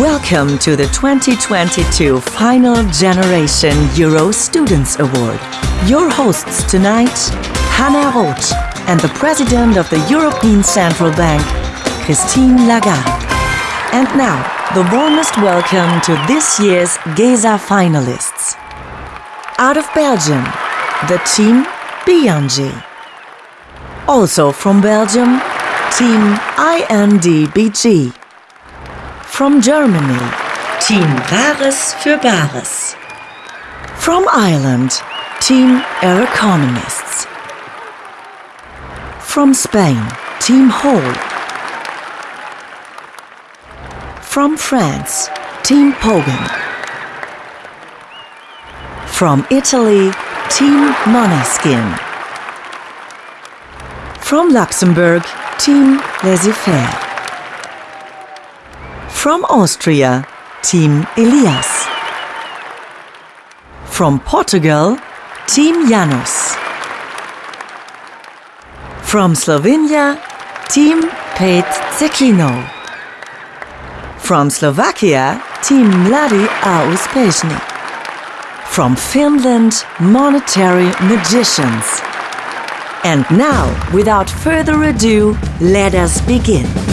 Welcome to the 2022 Final Generation Euro Students Award. Your hosts tonight, Hannah Roth and the President of the European Central Bank, Christine Lagarde. And now, the warmest welcome to this year's GESA finalists. Out of Belgium, the team Bianji. Also from Belgium, team INDBG. From Germany, Team Rares für Bares. From Ireland, Team Economists. From Spain, Team Hall. From France, Team Pogan. From Italy, Team Moneskin. From Luxembourg, Team Laissez-faire. From Austria, Team Elias. From Portugal, Team Janos. From Slovenia, Team Pet Zekino. From Slovakia, Team Mladi a Uspešni. From Finland, Monetary Magicians. And now, without further ado, let us begin.